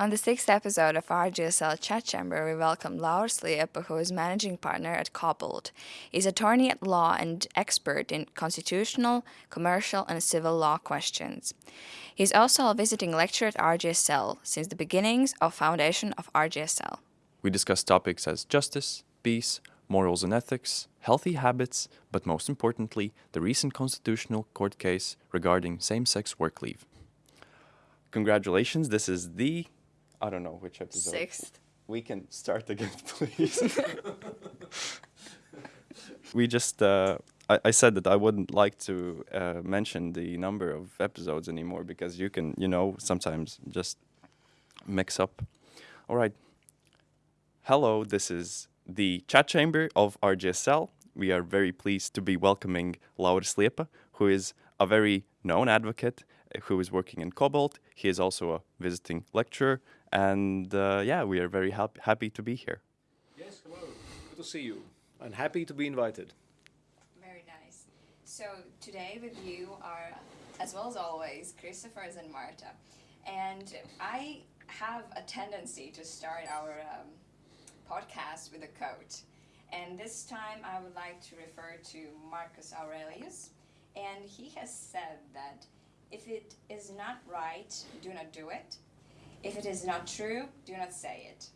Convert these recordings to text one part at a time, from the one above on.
On the sixth episode of RGSL Chat Chamber, we welcome Lauris Liepa, who is managing partner at Cobalt. He's attorney at law and expert in constitutional, commercial, and civil law questions. He's also a visiting lecturer at RGSL since the beginnings of foundation of RGSL. We discuss topics as justice, peace, morals and ethics, healthy habits, but most importantly, the recent constitutional court case regarding same-sex work leave. Congratulations, this is the I don't know which episode. Sixth. We can start again, please. we just, uh, I, I, said that I wouldn't like to uh, mention the number of episodes anymore because you can, you know, sometimes just mix up. All right. Hello, this is the chat chamber of RGSL. We are very pleased to be welcoming Lauris Liepa, who is a very known advocate who is working in Cobalt. He is also a visiting lecturer and uh, yeah, we are very hap happy to be here. Yes, hello. Good to see you. And happy to be invited. Very nice. So today with you are, as well as always, Christopher and Marta. And I have a tendency to start our um, podcast with a quote. And this time I would like to refer to Marcus Aurelius. And he has said that if it is not right, do not do it. If it is not true, do not say it.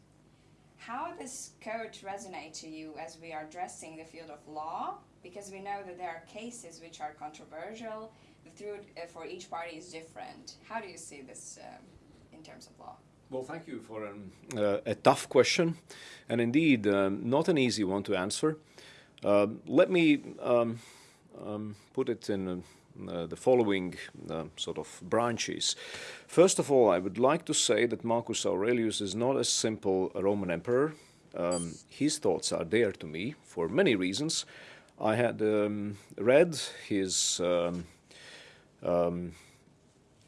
How this quote resonate to you as we are addressing the field of law? Because we know that there are cases which are controversial. The truth uh, for each party is different. How do you see this um, in terms of law? Well, thank you for an, uh, a tough question, and indeed um, not an easy one to answer. Uh, let me um, um put it in uh, the following uh, sort of branches. First of all, I would like to say that Marcus Aurelius is not a simple Roman emperor. Um, his thoughts are dear to me for many reasons. I had um, read his um, um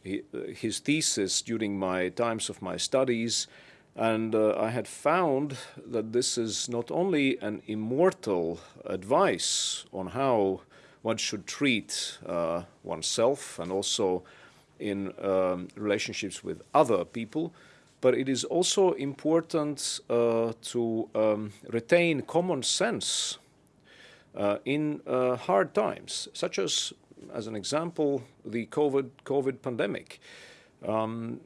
his thesis during my times of my studies and uh, I had found that this is not only an immortal advice on how one should treat uh, oneself and also in um, relationships with other people. But it is also important uh, to um, retain common sense uh, in uh, hard times, such as, as an example, the COVID, COVID pandemic. Um,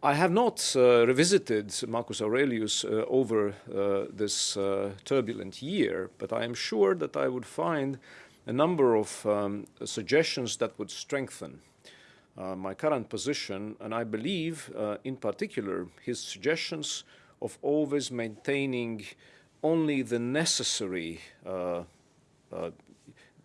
I have not uh, revisited Marcus Aurelius uh, over uh, this uh, turbulent year, but I am sure that I would find a number of um, suggestions that would strengthen uh, my current position, and I believe, uh, in particular, his suggestions of always maintaining only the necessary, uh, uh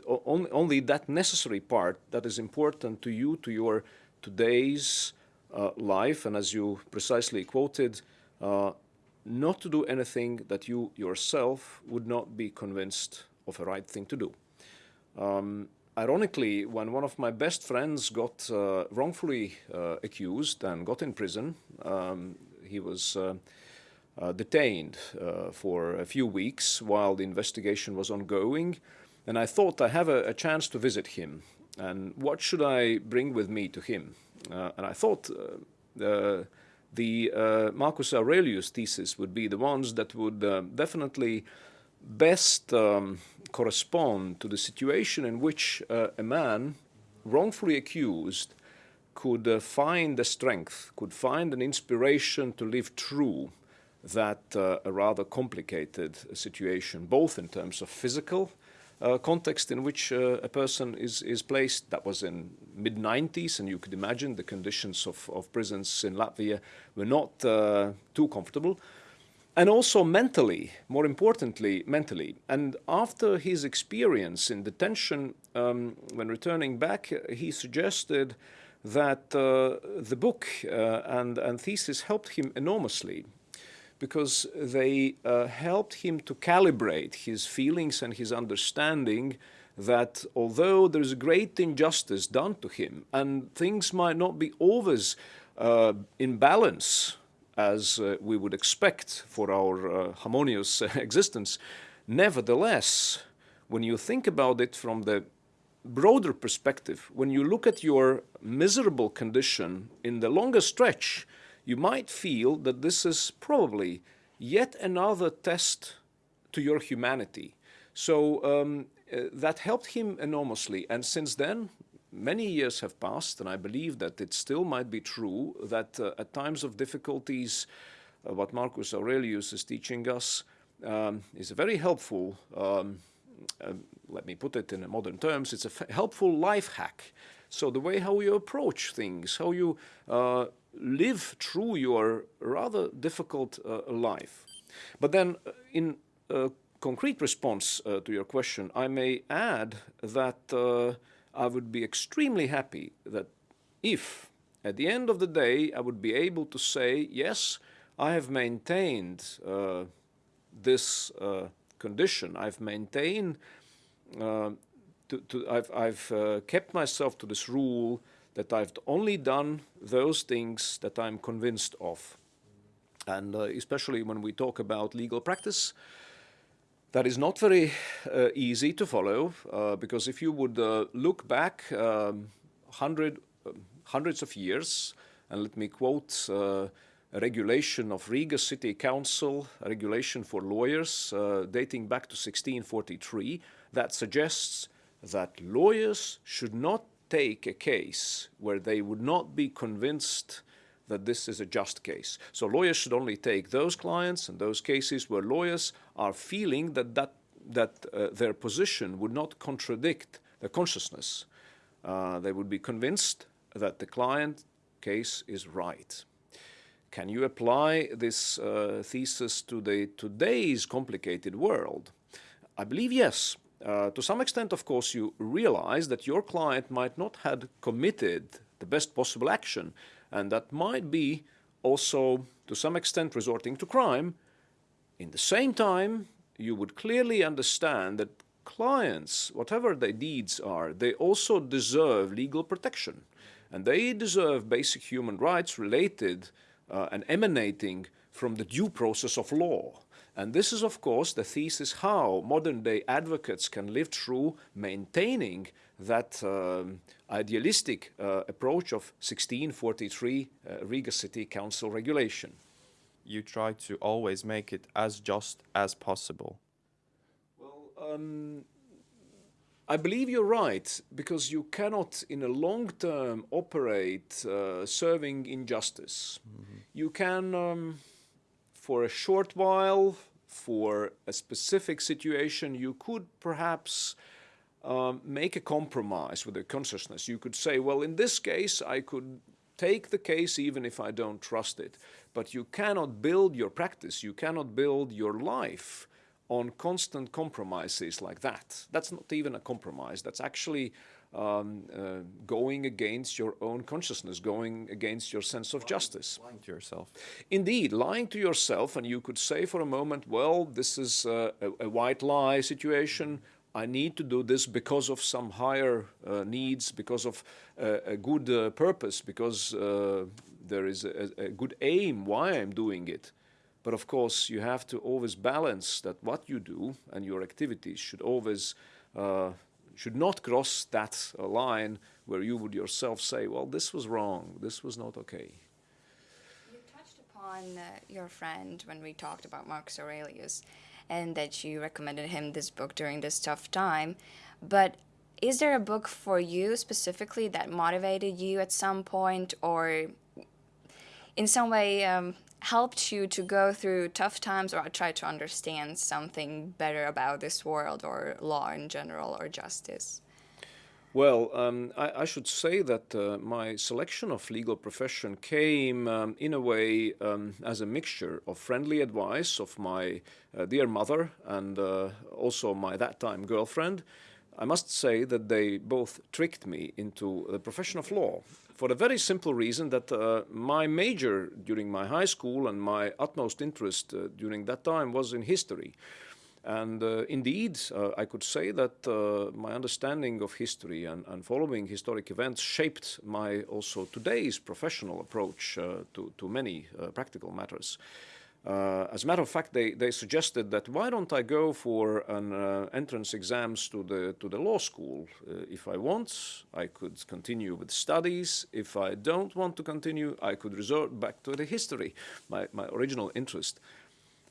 only, that necessary part that is important to you, to your today's uh, life, and as you precisely quoted, uh, not to do anything that you yourself would not be convinced of a right thing to do. Um, ironically, when one of my best friends got uh, wrongfully uh, accused and got in prison, um, he was uh, uh detained uh, for a few weeks while the investigation was ongoing. And I thought I have a, a chance to visit him. And what should I bring with me to him? Uh, and I thought the Marcus Aurelius thesis would be the ones that would definitely best um, correspond to the situation in which uh, a man wrongfully accused could uh, find the strength, could find an inspiration to live true that uh, a rather complicated situation, both in terms of physical uh, context in which uh, a person is, is placed. That was in mid-90s, and you could imagine the conditions of, of prisons in Latvia were not uh, too comfortable and also mentally, more importantly, mentally. And after his experience in detention, um, when returning back, he suggested that uh, the book uh, and, and thesis helped him enormously because they uh, helped him to calibrate his feelings and his understanding that although there's a great injustice done to him and things might not be always uh, in balance as uh, we would expect for our uh, harmonious existence. Nevertheless, when you think about it from the broader perspective, when you look at your miserable condition in the longer stretch, you might feel that this is probably yet another test to your humanity. So um, uh, that helped him enormously. And since then, many years have passed, and I believe that it still might be true that uh, at times of difficulties, uh, what Marcus Aurelius is teaching us um, is a very helpful. Um, uh, let me put it in modern terms, it's a helpful life hack. So the way how you approach things, how you uh, live through your rather difficult uh, life. But then uh, in a concrete response to your question, I may add that I would be extremely happy that if at the end of the day I would be able to say, yes, I have maintained uh, this uh, condition, I've maintained, uh, to, to, I've, I've uh, kept myself to this rule that I've only done those things that I'm convinced of. And uh, especially when we talk about legal practice, that is not very uh, easy to follow uh, because if you would uh, look back um, hundred, um, hundreds of years, and let me quote uh, a regulation of Riga City Council, a regulation for lawyers uh, dating back to 1643, that suggests that lawyers should not take a case where they would not be convinced that this is a just case. So lawyers should only take those clients and those cases where lawyers are feeling that, that, that uh, their position would not contradict their consciousness. Uh, they would be convinced that the client case is right. Can you apply this uh, thesis to the today's complicated world? I believe yes. Uh, to some extent, of course, you realize that your client might not have committed the best possible action and that might be also to some extent resorting to crime. In the same time, you would clearly understand that clients, whatever their deeds are, they also deserve legal protection. And they deserve basic human rights related uh, and emanating from the due process of law. And this is, of course, the thesis how modern day advocates can live through maintaining that um, idealistic uh, approach of 1643 uh, Riga City Council regulation. You try to always make it as just as possible. Well, um, I believe you're right, because you cannot, in a long term, operate uh, serving injustice. Mm -hmm. You can, um, for a short while, for a specific situation, you could perhaps um, make a compromise with the consciousness. You could say, well, in this case, I could take the case even if I don't trust it. But you cannot build your practice, you cannot build your life on constant compromises like that. That's not even a compromise. That's actually um, uh, going against your own consciousness, going against your sense of lying, justice. Lying to yourself. Indeed, lying to yourself, and you could say for a moment, well, this is uh, a, a, white lie situation. I need to do this because of some higher uh, needs, because of uh, a good uh, purpose, because uh, there is a, a, good aim why I'm doing it. But of course, you have to always balance that what you do and your activities should always uh, should not cross that uh, line where you would yourself say, well, this was wrong, this was not okay. You touched upon your friend when we talked about Marcus Aurelius and that you recommended him this book during this tough time. But is there a book for you specifically that motivated you at some point or in some way um, helped you to go through tough times or try to understand something better about this world or law in general or justice? Well, um, I, I, should say that uh, my selection of legal profession came um, in a way um, as a mixture of friendly advice of my uh, dear mother and uh, also my that time girlfriend. I must say that they both tricked me into the profession of law for the very simple reason that uh, my major during my high school and my utmost interest uh, during that time was in history. And uh, indeed, uh, I could say that uh, my understanding of history and, and, following historic events shaped my also today's professional approach uh, to, to many uh, practical matters. Uh, as a matter of fact, they, they suggested that why don't I go for an entrance exams to the to the law school? If I want, I could continue with studies. If I don't want to continue, I could resort back to the history, my, my original interest.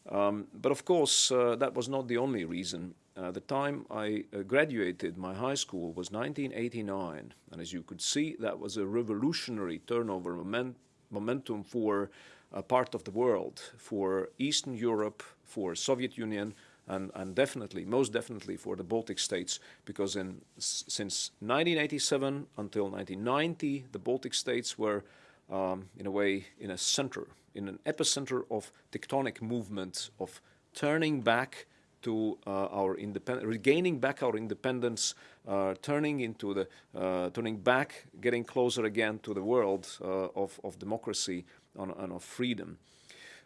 Um, but of course, uh, that was not the only reason. Uh, the time I uh, graduated my high school was 1989, and as you could see, that was a revolutionary turnover moment, momentum for a part of the world, for Eastern Europe, for Soviet Union, and, and definitely, most definitely for the Baltic states, because in, since 1987 until 1990, the Baltic states were, um, in a way, in a center, in an epicenter of tectonic movements, of turning back to uh, our independence, regaining back our independence, uh, turning into the, uh, turning back, getting closer again to the world uh, of, of democracy and, and of freedom.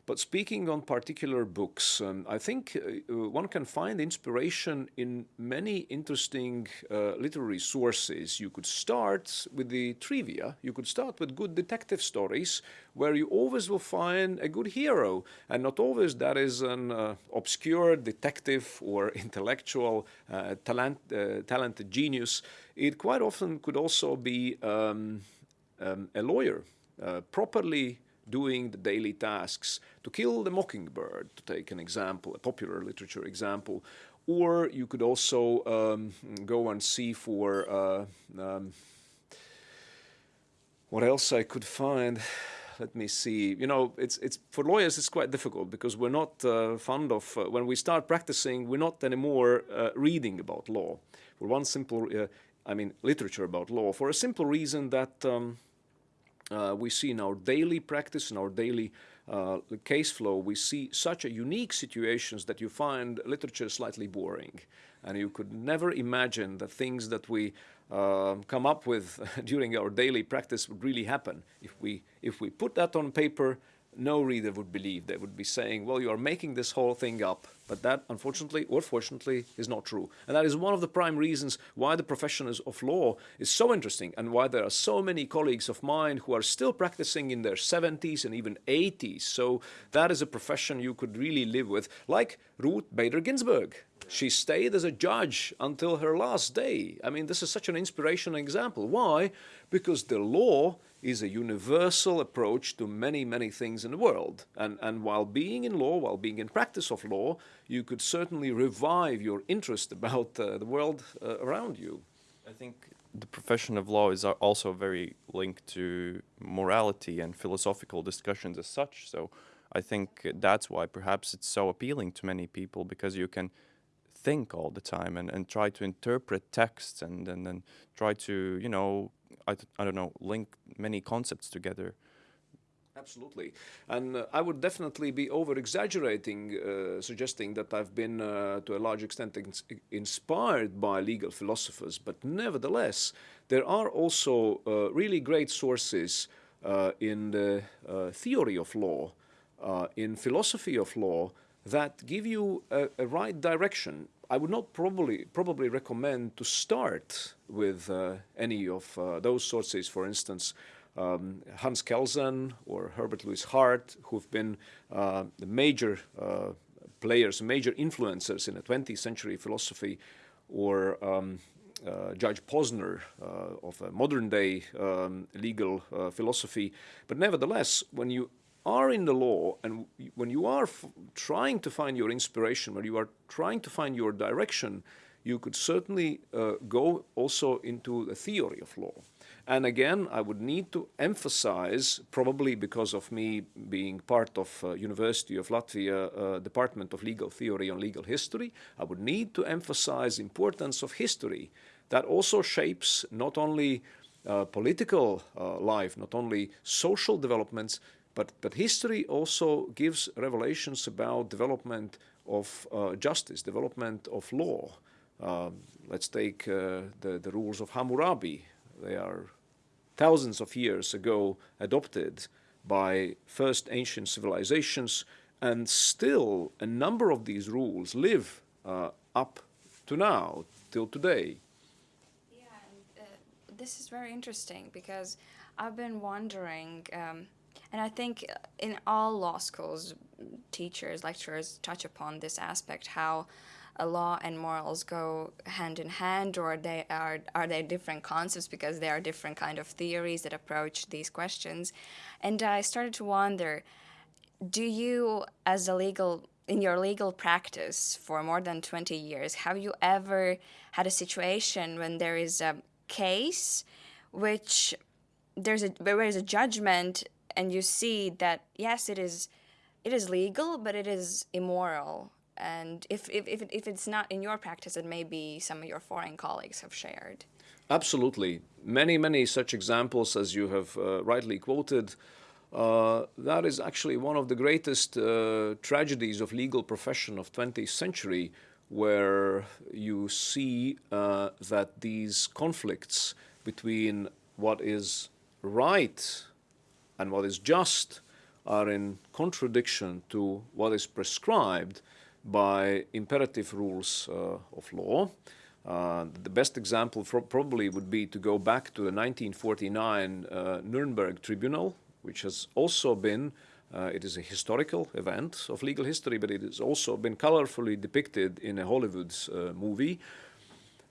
But speaking on particular books, um, I think uh, uh, one can find inspiration in many interesting uh, literary sources. You could start with the trivia, you could start with good detective stories, where you always will find a good hero, and not always that is an uh, obscure detective or intellectual, uh, talent, uh, talented genius. It quite often could also be um, um, a lawyer, properly doing the daily tasks. To kill the mockingbird, to take an example, a popular literature example. Or you could also um, go and see for uh, um, what else I could find. Let me see. You know, it's it's for lawyers. It's quite difficult because we're not uh, fond of uh, when we start practicing. We're not anymore uh, reading about law. For one simple, uh, I mean, literature about law. For a simple reason that. Um, we see in our daily practice, in our daily uh, case flow, we see such a unique situations that you find literature slightly boring. And you could never imagine the things that we uh, come up with during our daily practice would really happen. If we, if we put that on paper, no reader would believe. They would be saying, well, you are making this whole thing up. But that, unfortunately or fortunately, is not true. And that is one of the prime reasons why the profession of law is so interesting and why there are so many colleagues of mine who are still practicing in their 70s and even 80s. So that is a profession you could really live with, like Ruth Bader Ginsburg. She stayed as a judge until her last day. I mean, this is such an inspirational example. Why? Because the law is a universal approach to many, many things in the world. And, and while being in law, while being in practice of law, you could certainly revive your interest about uh, the world uh, around you. I think the profession of law is also very linked to morality and philosophical discussions as such. So I think that's why perhaps it's so appealing to many people because you can think all the time and, and try to interpret texts and, and, and try to, you know, I, I don't know, link many concepts together. Absolutely. And uh, I would definitely be over exaggerating, uh, suggesting that I've been uh, to a large extent ins inspired by legal philosophers, but nevertheless, there are also uh, really great sources uh, in the uh, theory of law, in philosophy of law, that give you a, a right direction I would not probably probably recommend to start with uh, any of uh, those sources. For instance, um, Hans Kelsen or Herbert Louis Hart, who've been uh, the major uh, players, major influencers in the 20th century philosophy, or um, uh, Judge Posner uh, of modern day um, legal philosophy. But nevertheless, when you are in the law and when you are trying to find your inspiration, when you are trying to find your direction, you could certainly uh, go also into the theory of law. And again, I would need to emphasize, probably because of me being part of uh, University of Latvia uh, Department of Legal Theory and Legal History, I would need to emphasize importance of history. That also shapes not only uh, political uh, life, not only social developments, but, but history also gives revelations about development of uh, justice, development of law. Um, let's take uh, the, the rules of Hammurabi. They are thousands of years ago adopted by first ancient civilizations, and still a number of these rules live uh, up to now, till today. Yeah, uh, this is very interesting because I've been wondering um, And I think in all law schools, teachers, lecturers touch upon this aspect how a law and morals go hand in hand or they are are they different concepts because there are different kind of theories that approach these questions. And i started to wonder do you as a legal in your legal practice for more than 20 years have you ever had a situation when there is a case which there's a where there's a judgment and you see that yes it is it is legal but it is immoral and if, if, if, if it's not in your practice, it may be some of your foreign colleagues have shared. Absolutely. Many, many such examples as you have uh, rightly quoted. Uh, that is actually one of the greatest uh, tragedies of legal profession of 20th century where you see uh, that these conflicts between what is right and what is just are in contradiction to what is prescribed by imperative rules uh, of law. Uh, the best example probably would be to go back to the 1949 uh, Nuremberg Tribunal, which has also been, uh, it is a historical event of legal history, but it has also been colorfully depicted in a Hollywood uh, movie,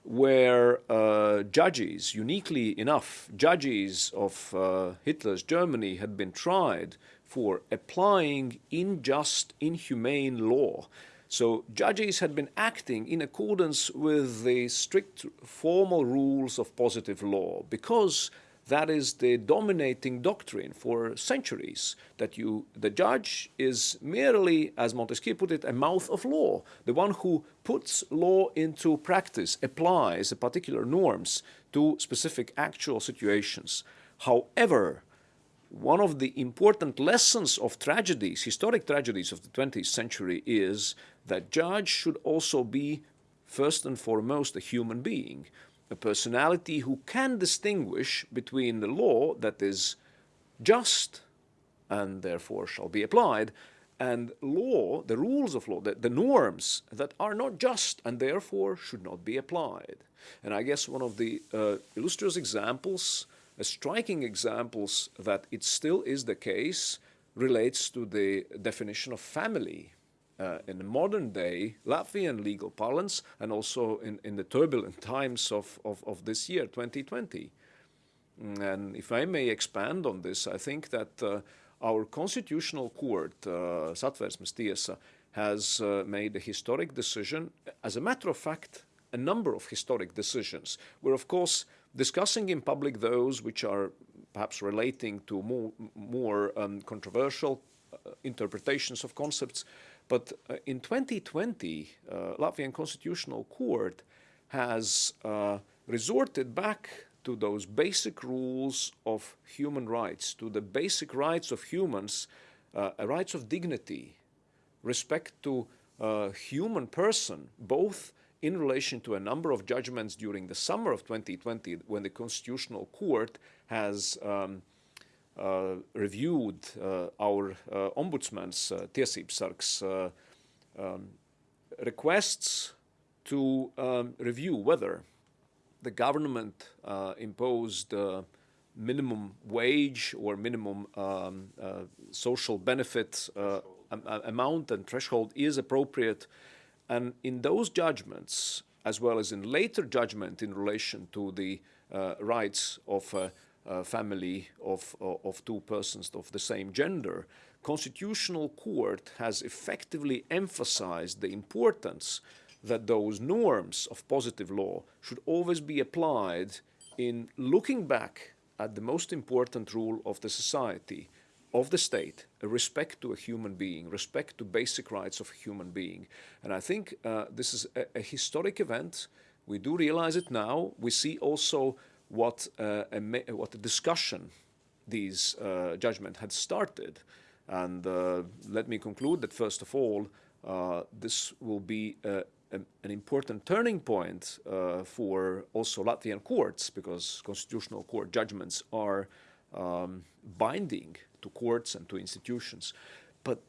where uh, judges, uniquely enough, judges of Hitler's Germany had been tried for applying unjust, inhumane law. So judges had been acting in accordance with the strict formal rules of positive law because that is the dominating doctrine for centuries that you the judge is merely as montesquieu put it a mouth of law the one who puts law into practice applies the particular norms to specific actual situations. However one of the important lessons of tragedies, historic tragedies of the 20th century is that judge should also be first and foremost a human being, a personality who can distinguish between the law that is just and therefore shall be applied and law, the rules of law, the, the norms that are not just and therefore should not be applied. And I guess one of the uh, illustrious examples a striking examples that it still is the case relates to the definition of family uh, in the modern day Latvian legal parlance and also in, in the turbulent times of, of, of this year, 2020. And if I may expand on this, I think that uh, our constitutional court, uh, Satversmes tiesa, has uh, made a historic decision. As a matter of fact, a number of historic decisions We're, of course, discussing in public those which are perhaps relating to more, more um, controversial uh, interpretations of concepts. But uh, in 2020, uh, Latvian Constitutional Court has uh, resorted back to those basic rules of human rights, to the basic rights of humans, uh, rights of dignity, respect to uh, human person, both in relation to a number of judgments during the summer of 2020 when the Constitutional Court has um, uh, reviewed uh, our uh, ombudsman's uh, uh, um, requests to um, review whether the government uh, imposed uh, minimum wage or minimum um, social benefit amount and threshold is appropriate. And in those judgments, as well as in later judgment in relation to the uh, rights of a, a family of, of two persons of the same gender, Constitutional Court has effectively emphasized the importance that those norms of positive law should always be applied in looking back at the most important rule of the society, of the state, respect to a human being, respect to basic rights of a human being. And I think uh, this is a, a, historic event. We do realize it now. We see also what, uh, a, what a discussion these uh, judgment had started. And uh, let me conclude that first of all, uh, this will be a, an important turning point uh, for also Latvian courts because constitutional court judgments are um, binding to courts and to institutions. But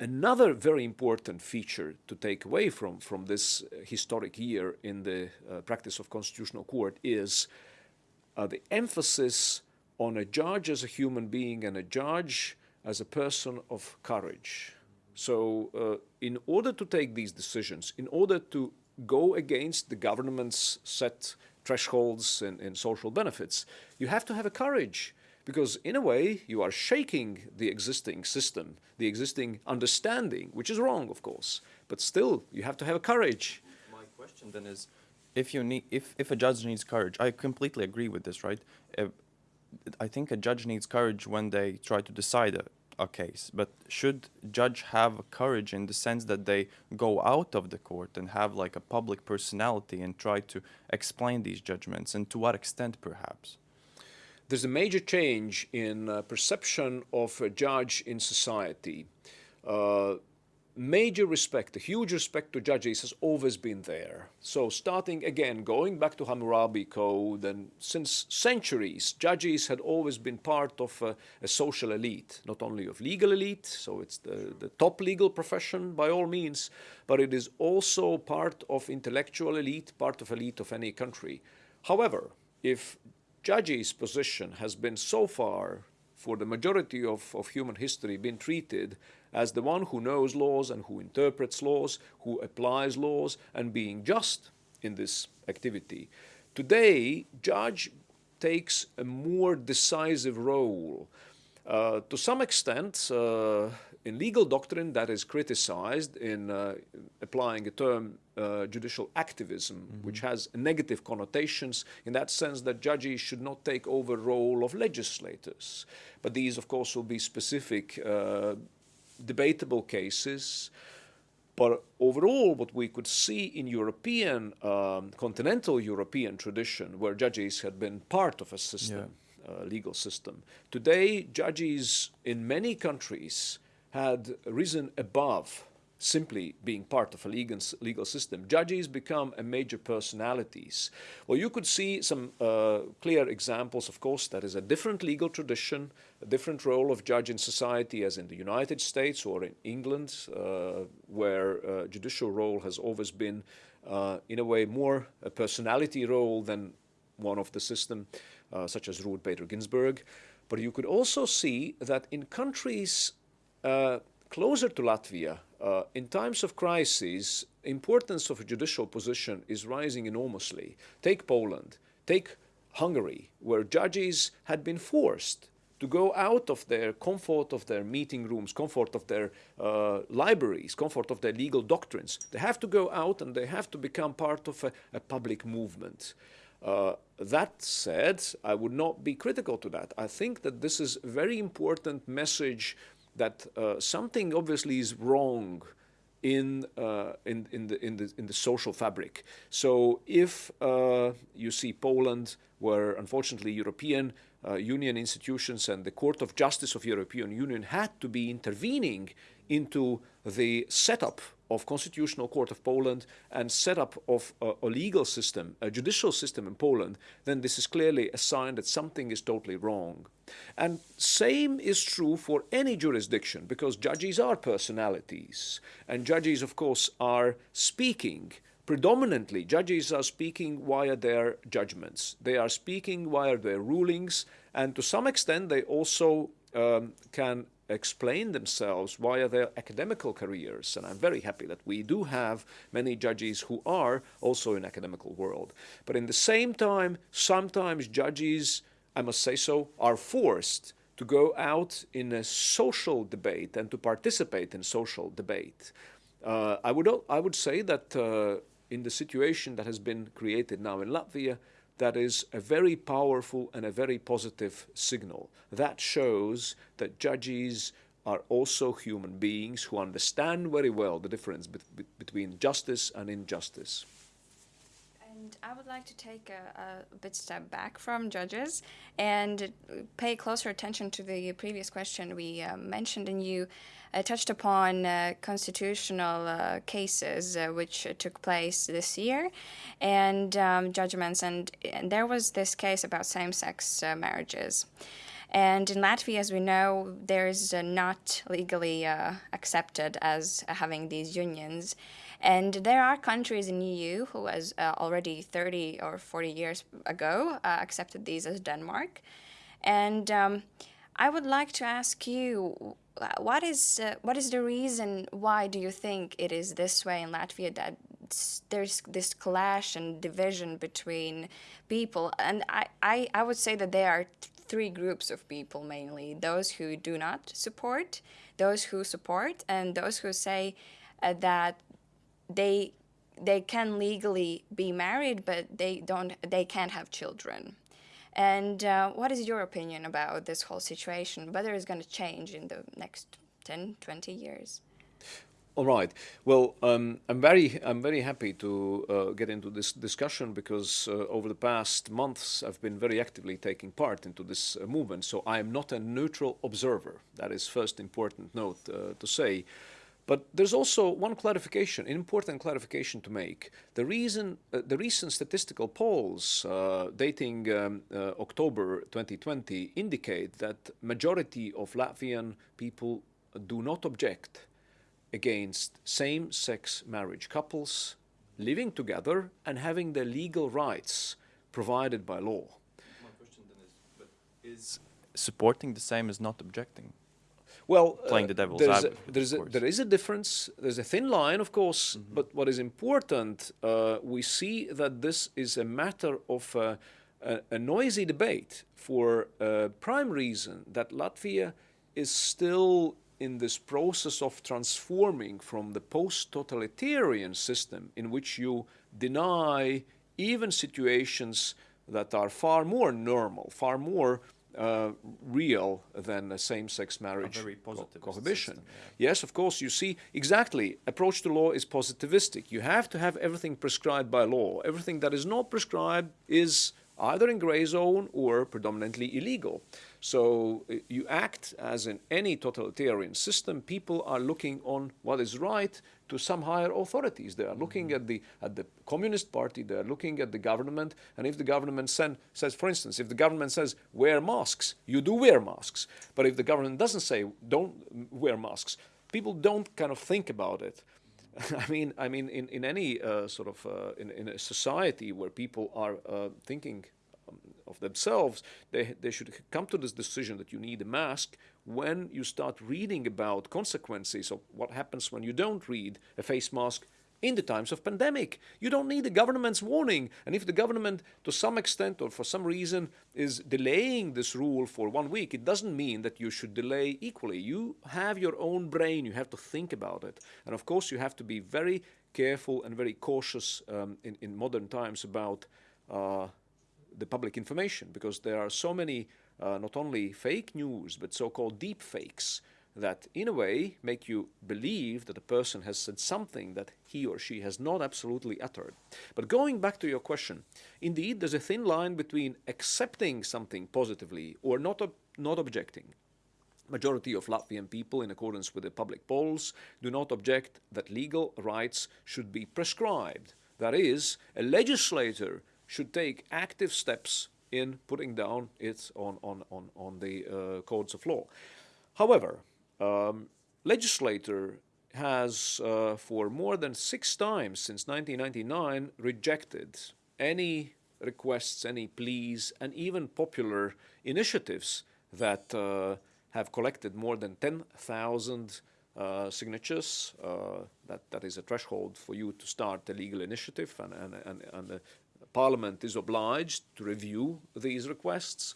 another very important feature to take away from, from this historic year in the uh, practice of constitutional court is uh, the emphasis on a judge as a human being and a judge as a person of courage. So, uh, in order to take these decisions, in order to go against the government's set thresholds and, and social benefits, you have to have a courage because in a way you are shaking the existing system, the existing understanding, which is wrong, of course, but still you have to have a courage. My question then is, if you need, if if a judge needs courage, I completely agree with this, right? Uh, I think a judge needs courage when they try to decide a, a case, but should judge have courage in the sense that they go out of the court and have like a public personality and try to explain these judgments, and to what extent, perhaps? there's a major change in uh, perception of a judge in society. Uh, major respect, a huge respect to judges has always been there. So starting again, going back to Hammurabi Code, and since centuries, judges had always been part of a, a social elite, not only of legal elite, so it's the, the top legal profession by all means, but it is also part of intellectual elite, part of elite of any country. However, if judge's position has been so far, for the majority of, of human history, been treated as the one who knows laws and who interprets laws, who applies laws, and being just in this activity. Today, judge takes a more decisive role. Uh, to some extent, uh, in legal doctrine that is criticized in uh, applying a term uh, judicial activism, mm -hmm. which has negative connotations in that sense that judges should not take over role of legislators. But these, of course, will be specific, uh, debatable cases. But overall, what we could see in European, um, continental European tradition, where judges had been part of a system, yeah. Uh, legal system, today judges in many countries had risen above simply being part of a legal, legal system. Judges become a major personalities. Well, you could see some uh, clear examples, of course, that is a different legal tradition, a different role of judge in society as in the United States or in England, uh, where uh, judicial role has always been, uh, in a way, more a personality role than one of the system, uh, such as Ruth Bader Ginsburg. But you could also see that in countries uh, closer to Latvia, uh, in times of crisis, importance of a judicial position is rising enormously. Take Poland, take Hungary, where judges had been forced to go out of their comfort of their meeting rooms, comfort of their uh, libraries, comfort of their legal doctrines. They have to go out and they have to become part of a, a public movement. Uh, that said, I would not be critical to that. I think that this is a very important message that uh, something obviously is wrong in, uh, in, in, the, in, the, in the social fabric. So if uh, you see Poland, where unfortunately European uh, Union institutions and the Court of Justice of European Union had to be intervening into the setup of Constitutional Court of Poland and setup of a, a, legal system, a judicial system in Poland, then this is clearly a sign that something is totally wrong. And same is true for any jurisdiction, because judges are personalities. And judges, of course, are speaking. Predominantly, judges are speaking via their judgments. They are speaking via their rulings, and to some extent, they also um, can explain themselves via their academical careers. And I'm very happy that we do have many judges who are also in academical world. But in the same time, sometimes judges I must say so, are forced to go out in a social debate and to participate in social debate. Uh, I, would, I would say that uh, in the situation that has been created now in Latvia, that is a very powerful and a very positive signal. That shows that judges are also human beings who understand very well the difference be between justice and injustice. And I would like to take a, a, bit step back from judges and pay closer attention to the previous question we uh, mentioned, and you uh, touched upon uh, constitutional uh, cases uh, which took place this year and um, judgments, and, and, there was this case about same-sex uh, marriages. And in Latvia, as we know, there's not legally accepted as having these unions. And there are countries in EU who, has uh, already 30 or 40 years ago, uh, accepted these as Denmark. And um, I would like to ask you, what is uh, what is the reason why do you think it is this way in Latvia that there's this clash and division between people? And I, I, I would say that there are three groups of people mainly: those who do not support, those who support, and those who say uh, that they they can legally be married, but they don't they can't have children. And uh, what is your opinion about this whole situation? Whether it's going to change in the next 10, 20 years? All right. Well, um, I'm very I'm very happy to uh, get into this discussion because uh, over the past months I've been very actively taking part into this uh, movement. So I am not a neutral observer. That is first important note uh, to say. But there's also one clarification, an important clarification to make. The reason, uh, the recent statistical polls uh, dating um, uh, October 2020 indicate that majority of Latvian people do not object against same-sex marriage couples living together and having their legal rights provided by law. My question then is, but is supporting the same as not objecting? Well, uh, Playing the devil's there's a, there's a, there is a difference. There's a thin line, of course. Mm-hmm. But what is important, uh, we see that this is a matter of uh, a, a noisy debate for a prime reason that Latvia is still in this process of transforming from the post-totalitarian system in which you deny even situations that are far more normal, far more uh, real than a same-sex marriage very co- cohabitation. system, yeah. Yes, of course, you see, exactly, approach to law is positivistic. You have to have everything prescribed by law. Everything that is not prescribed is either in gray zone or predominantly illegal. So uh, you act as in any totalitarian system, people are looking on what is right to some higher authorities. They are looking at the at the Communist Party, they are looking at the government, and if the government sen- says, for instance, if the government says wear masks, you do wear masks. But if the government doesn't say don't wear masks, people don't kind of think about it. I mean, I mean, in in any uh, sort of uh, in in a society where people are uh, thinking um, of themselves, they they should come to this decision that you need a mask when you start reading about consequences of what happens when you don't read a face mask in the times of pandemic. You don't need the government's warning. And if the government, to some extent or for some reason, is delaying this rule for one week, it doesn't mean that you should delay equally. You have your own brain, you have to think about it. And of course, you have to be very careful and very cautious um, in, in modern times about uh, the public information because there are so many uh, not only fake news but so-called deep fakes that in a way make you believe that a person has said something that he or she has not absolutely uttered. But going back to your question, indeed there's a thin line between accepting something positively or not ob- not objecting. Majority of Latvian people, in accordance with the public polls, do not object that legal rights should be prescribed. That is, a legislator should take active steps in putting down it on, on, on, on the uh, codes of law. However, um, legislator has uh, for more than six times since 1999 rejected any requests, any pleas, and even popular initiatives that uh, have collected more than 10,000 uh, signatures. Uh, that, that is a threshold for you to start a legal initiative, and, and, and, and the Parliament is obliged to review these requests.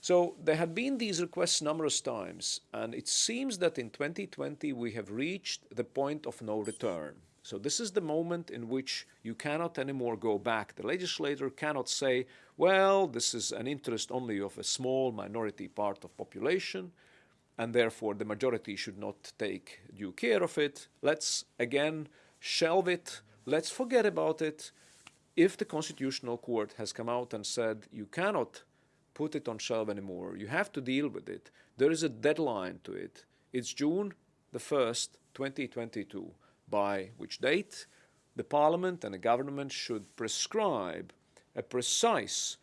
So there had been these requests numerous times, and it seems that in 2020 we have reached the point of no return. So this is the moment in which you cannot anymore go back. The legislator cannot say, well, this is an interest only of a small minority part of population, and therefore the majority should not take due care of it. Let's again shelve it. Let's forget about it. If the Constitutional Court has come out and said you cannot put it on shelf anymore. You have to deal with it. There is a deadline to it. It's June the 1st, 2022, by which date the Parliament and the government should prescribe a precise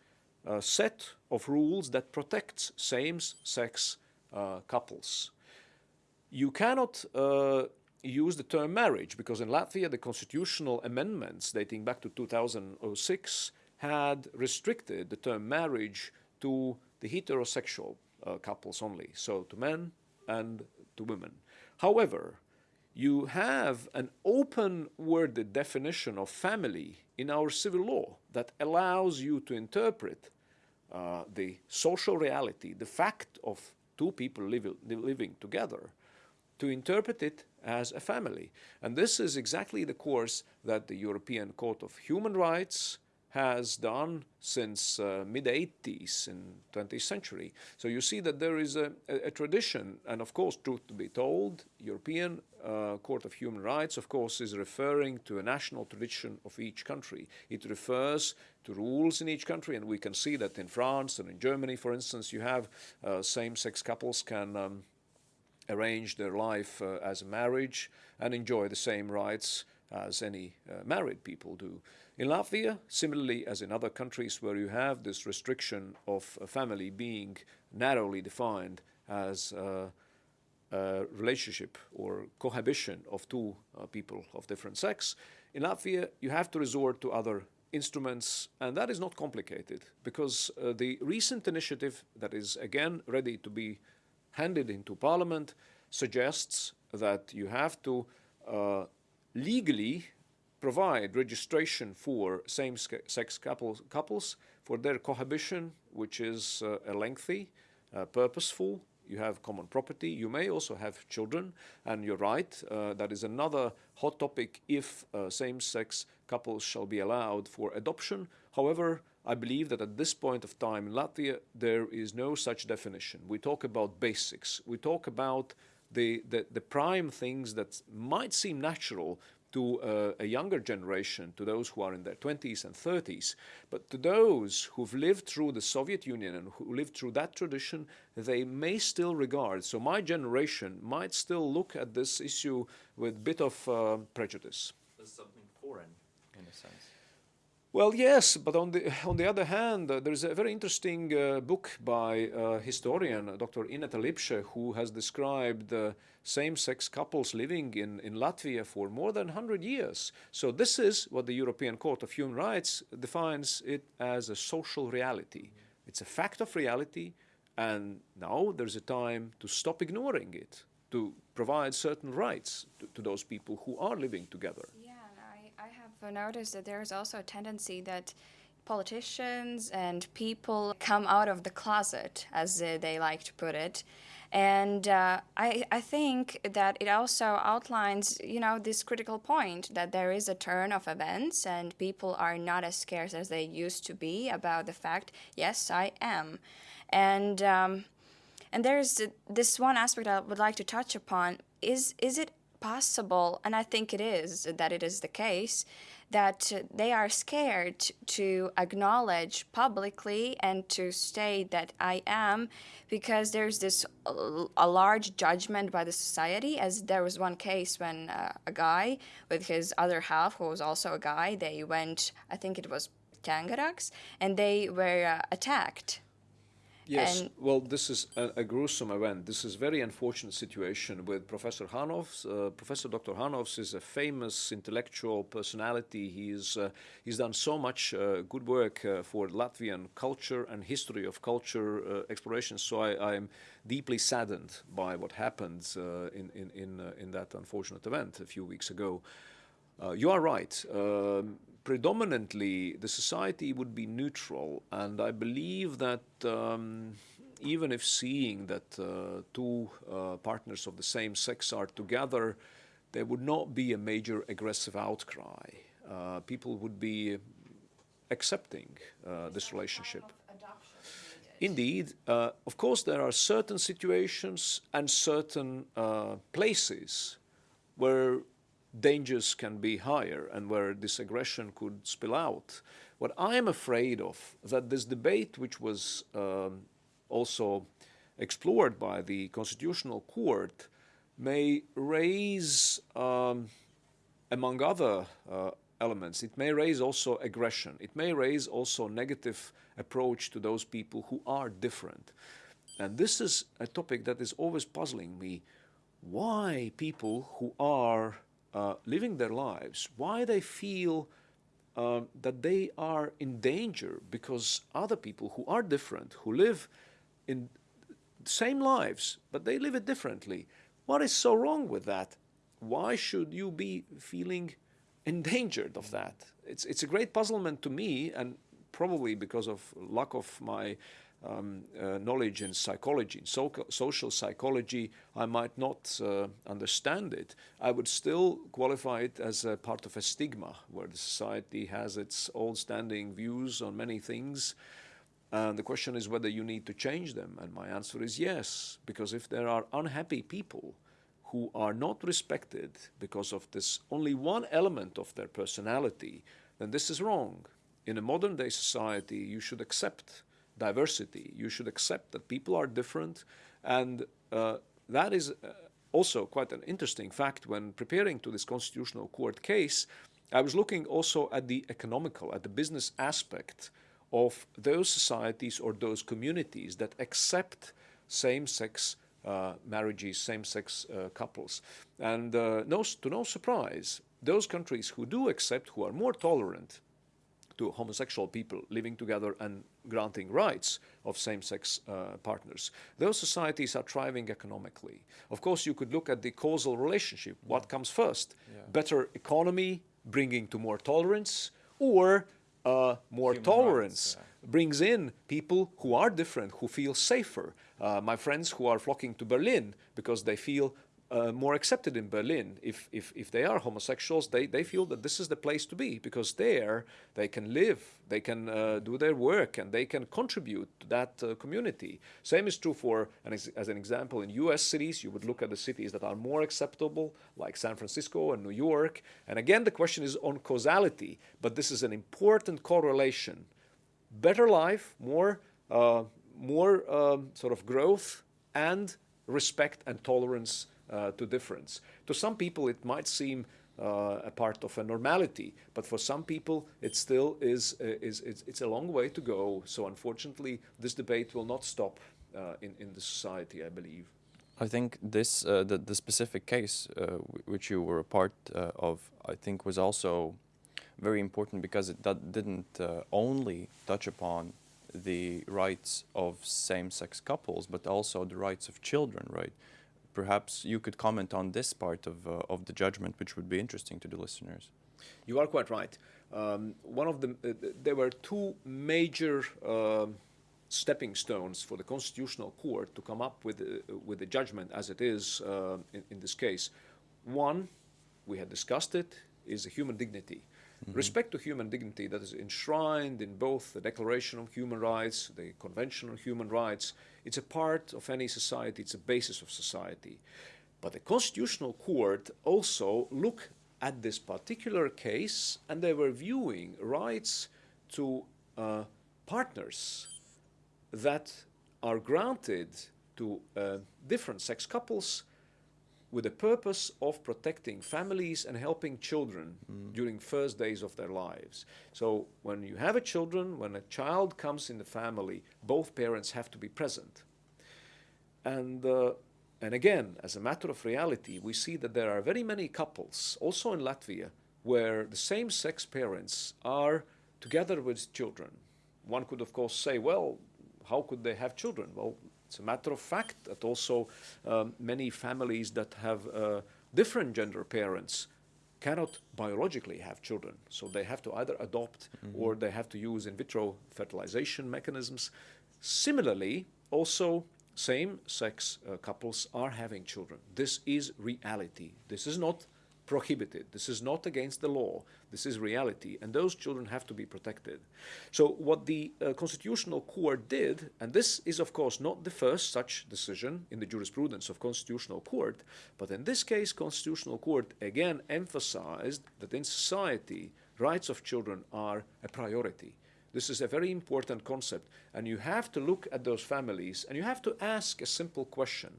uh, set of rules that protects same-sex uh, couples. You cannot uh, use the term marriage because in Latvia the constitutional amendments dating back to 2006 had restricted the term marriage to the heterosexual uh, couples only, so to men and to women. However, you have an open worded definition of family in our civil law that allows you to interpret uh, the social reality, the fact of two people live, living together, to interpret it as a family. And this is exactly the course that the European Court of Human Rights has done since uh, mid 80s in 20th century. So you see that there is a, a, a tradition, and of course, truth to be told, European uh, Court of Human Rights, of course, is referring to a national tradition of each country. It refers to rules in each country, and we can see that in France and in Germany, for instance, you have uh, same-sex couples can um, arrange their life uh, as a marriage and enjoy the same rights as any uh, married people do. In Latvia, similarly as in other countries where you have this restriction of a family being narrowly defined as uh, a relationship or cohabitation of two uh, people of different sex, in Latvia you have to resort to other instruments, and that is not complicated because uh, the recent initiative that is again ready to be handed into parliament suggests that you have to uh, legally provide registration for same-sex couples, couples, for their cohabitation, which is uh, a lengthy, uh, purposeful. You have common property. You may also have children, and you're right. Uh, that is another hot topic if uh, same-sex couples shall be allowed for adoption. However, I believe that at this point of time in Latvia, there is no such definition. We talk about basics. We talk about the, the, the prime things that might seem natural to uh, a younger generation, to those who are in their 20s and 30s. But to those who've lived through the Soviet Union and who lived through that tradition, they may still regard. So my generation might still look at this issue with a bit of uh, prejudice. As something foreign, in a sense. Well, yes, but on the on the other hand, uh, there's a very interesting uh, book by uh, historian Dr. Ineta Lipša who has described uh, same-sex couples living in, in Latvia for more than 100 years. So this is what the European Court of Human Rights defines it as a social reality. It's a fact of reality, and now there's a time to stop ignoring it, to provide certain rights to, to those people who are living together. Yeah, and I, I have noticed that there's also a tendency that politicians and people come out of the closet, as they like to put it. And uh, I, I think that it also outlines, you know, this critical point that there is a turn of events and people are not as scarce as they used to be about the fact, yes, I am. And um, and there's this one aspect I would like to touch upon. Is is it possible, and I think it is, that it is the case, that they are scared to acknowledge publicly and to state that I am because there's this a large judgment by the society as there was one case when uh, a guy with his other half who was also a guy they went I think it was Tangarags and they were uh, attacked Yes, And- well, this is a, a gruesome event. This is very unfortunate situation with Professor Hanovs. Uh, Professor Dr. Hanovs is a famous intellectual personality. He's uh, he's done so much uh, good work uh, for Latvian culture and history of culture uh, exploration. So I, am deeply saddened by what happened uh, in in in, uh, in that unfortunate event a few weeks ago. Uh, you are right. Um, predominantly, the society would be neutral, and I believe that um, even if seeing that uh, two uh, partners of the same sex are together, there would not be a major aggressive outcry. Uh, people would be accepting uh, this relationship. Indeed, uh, of course, there are certain situations and certain uh, places where dangers can be higher and where this aggression could spill out. What I am afraid of that this debate, which was um, also explored by the Constitutional Court, may raise, um, among other uh, elements, it may raise also aggression. It may raise also negative approach to those people who are different. And this is a topic that is always puzzling me. Why people who are uh, living their lives, why they feel uh, that they are in danger because other people who are different, who live in same lives, but they live it differently. What is so wrong with that? Why should you be feeling endangered of that? It's, it's a great puzzlement to me, and probably because of lack of my um, uh, knowledge in psychology, in so social psychology, I might not uh, understand it. I would still qualify it as a part of a stigma, where the society has its old standing views on many things. And the question is whether you need to change them. And my answer is yes, because if there are unhappy people who are not respected because of this only one element of their personality, then this is wrong. In a modern day society, you should accept diversity. You should accept that people are different. And uh, that is uh, also quite an interesting fact when preparing to this constitutional court case. I was looking also at the economical, at the business aspect of those societies or those communities that accept same-sex uh, marriages, same-sex uh, couples. And uh, no, to no surprise, those countries who do accept, who are more tolerant to homosexual people living together and granting rights of same-sex uh, partners. Those societies are thriving economically. Of course, you could look at the causal relationship. What comes first? Yeah. Better economy, bringing to more tolerance, or uh, more Human tolerance rights, yeah. brings in people who are different, who feel safer. Uh, my friends who are flocking to Berlin because they feel uh, more accepted in Berlin. If, if, if they are homosexuals, they, they feel that this is the place to be because there they can live, they can uh, do their work, and they can contribute to that uh, community. Same is true for, and as, as, an example, in US cities, you would look at the cities that are more acceptable, like San Francisco and New York. And again, the question is on causality, but this is an important correlation. Better life, more, uh, more um, sort of growth, and respect and tolerance uh, to difference. To some people, it might seem uh, a part of a normality, but for some people, it still is, uh, is it's, it's, a long way to go. So unfortunately, this debate will not stop uh, in, in the society, I believe. I think this, uh, the, the specific case which you were a part of, I think was also very important because it didn't only touch upon the rights of same-sex couples, but also the rights of children, right? Perhaps you could comment on this part of, uh, of the judgment, which would be interesting to the listeners. You are quite right. Um, one of the, uh, there were two major uh, stepping stones for the Constitutional Court to come up with, uh, with the judgment as it is uh, in, in this case. One, we had discussed it, is the human dignity. Mm -hmm. Respect to human dignity that is enshrined in both the Declaration of Human Rights, the Convention on Human Rights. It's a part of any society, it's a basis of society. But the Constitutional Court also look at this particular case and they were viewing rights to uh, partners that are granted to uh, different sex couples with the purpose of protecting families and helping children mm. during first days of their lives. So when you have a children, when a child comes in the family, both parents have to be present. And, uh, and again, as a matter of reality, we see that there are very many couples, also in Latvia, where the same-sex parents are together with children. One could, of course, say, well, how could they have children? Well, it's a matter of fact that also um, many families that have uh, different gender parents cannot biologically have children. So they have to either adopt mm -hmm. or they have to use in vitro fertilization mechanisms. Similarly, also same-sex uh, couples are having children. This is reality. This is not prohibited. This is not against the law. This is reality, and those children have to be protected. So what the uh, Constitutional Court did, and this is of course not the first such decision in the jurisprudence of Constitutional Court, but in this case Constitutional Court again emphasized that in society rights of children are a priority. This is a very important concept, and you have to look at those families and you have to ask a simple question.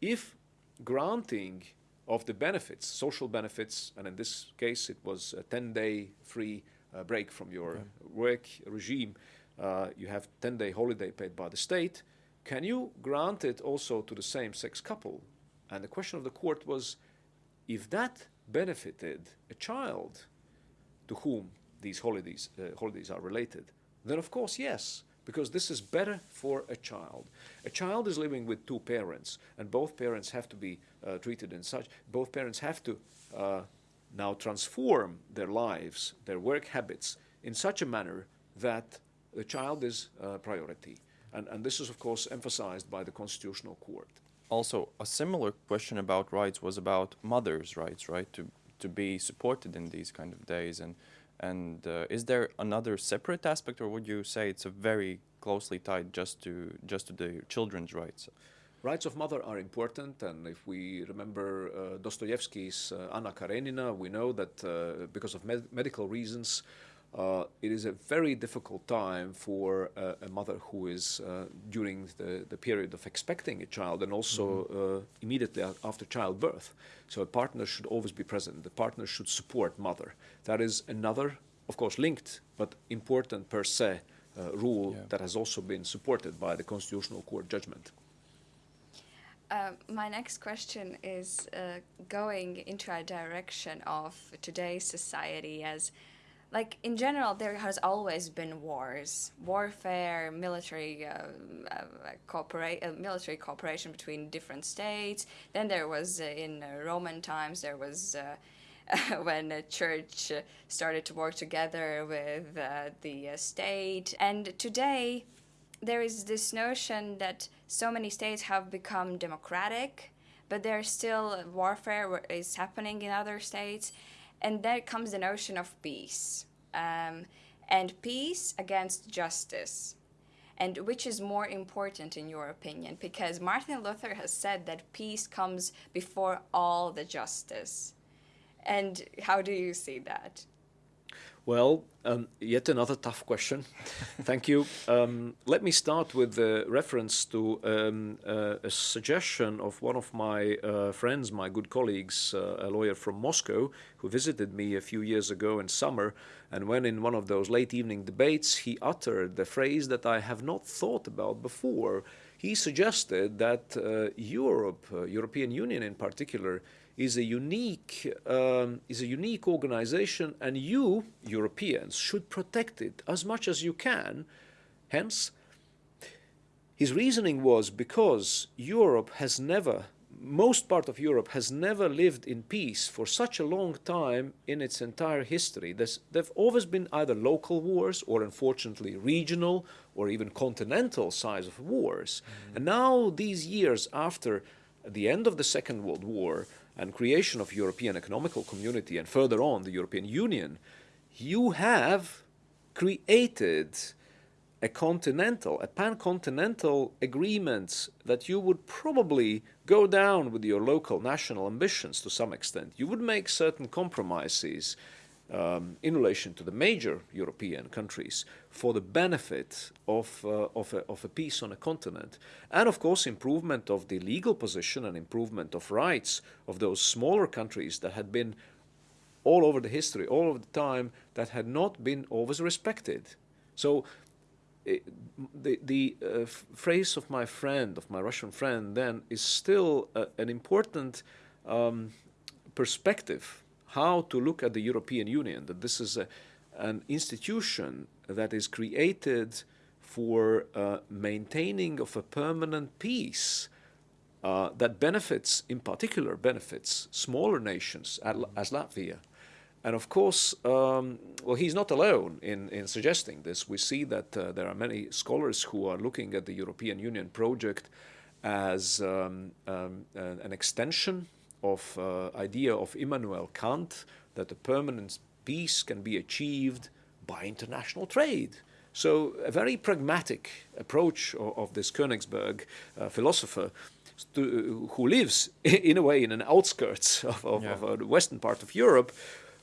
If granting of the benefits, social benefits, and in this case it was a 10-day free uh, break from your okay. work regime. Uh, you have 10-day holiday paid by the state. Can you grant it also to the same-sex couple? And the question of the court was, if that benefited a child to whom these holidays, uh, holidays are related, then of course yes. Because this is better for a child. A child is living with two parents, and both parents have to be uh, treated in such, both parents have to uh, now transform their lives, their work habits, in such a manner that the child is a priority. And, and this is, of course, emphasized by the Constitutional Court. Also, a similar question about rights was about mothers' rights, right? To to be supported in these kind of days, and and uh, is there another separate aspect, or would you say it's a very closely tied just to just to the children's rights? Rights of mother are important, and if we remember uh, Dostoevsky's uh, Anna Karenina, we know that uh, because of med medical reasons, uh, it is a very difficult time for uh, a mother who is uh, during the, the period of expecting a child and also mm -hmm. immediately after childbirth. So a partner should always be present. The partner should support mother. That is another, of course, linked but important per se rule yeah. that has also been supported by the Constitutional Court judgment. Uh, my next question is uh, going into a direction of today's society as like in general there has always been wars warfare military uh, uh, coopera- uh, military cooperation between different states. Then there was uh, in uh, roman times there was uh, when the church started to work together with the state. And today there is this notion that so many states have become democratic but there's still warfare is happening in other states and there comes the notion of peace. Um, and peace against justice. And which is more important in your opinion? Because Martin Luther has said that peace comes before all the justice. And how do you see that? Well, um, yet another tough question. Thank you. Um, let me start with the reference to um, uh, a suggestion of one of my uh, friends, my good colleagues, uh, a lawyer from Moscow, who visited me a few years ago in summer. And when in one of those late evening debates, he uttered the phrase that I have not thought about before. He suggested that uh, Europe, uh, European Union in particular, is a unique um, is a unique organization and you Europeans should protect it as much as you can hence his reasoning was because Europe has never most part of Europe has never lived in peace for such a long time in its entire history. There's, there have always been either local wars or unfortunately regional or even continental size of wars. Mm -hmm. And now these years after the end of the Second World War, and creation of European Economical Community and further on the European Union, you have created a continental, a pan-continental agreement that you would probably go down with your local national ambitions to some extent. You would make certain compromises um, in relation to the major European countries for the benefit of, uh, of, a, of a peace on a continent. And of course, improvement of the legal position and improvement of rights of those smaller countries that had been all over the history, all of the time, that had not been always respected. So it, the, the uh, phrase of my friend, of my Russian friend then, is still uh, an important um, perspective how to look at the European Union, that this is a, an institution that is created for uh, maintaining of a permanent peace uh, that benefits, in particular benefits, smaller nations as Latvia. And of course, um, well, he's not alone in, in suggesting this. We see that uh, there are many scholars who are looking at the European Union project as um, um, an extension of uh, idea of Immanuel Kant that a permanent peace can be achieved by international trade. So a very pragmatic approach of, of this Königsberg uh, philosopher to, who lives in a way in an outskirts of, of, yeah. of uh, the western part of Europe,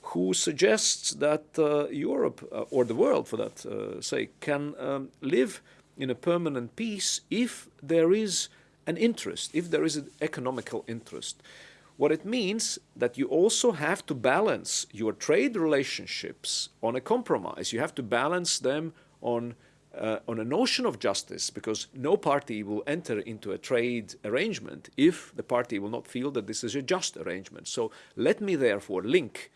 who suggests that uh, Europe, uh, or the world for that uh, sake, can um, live in a permanent peace if there is an interest, if there is an economical interest. What it means that you also have to balance your trade relationships on a compromise. You have to balance them on uh, on a notion of justice because no party will enter into a trade arrangement if the party will not feel that this is a just arrangement. So let me therefore link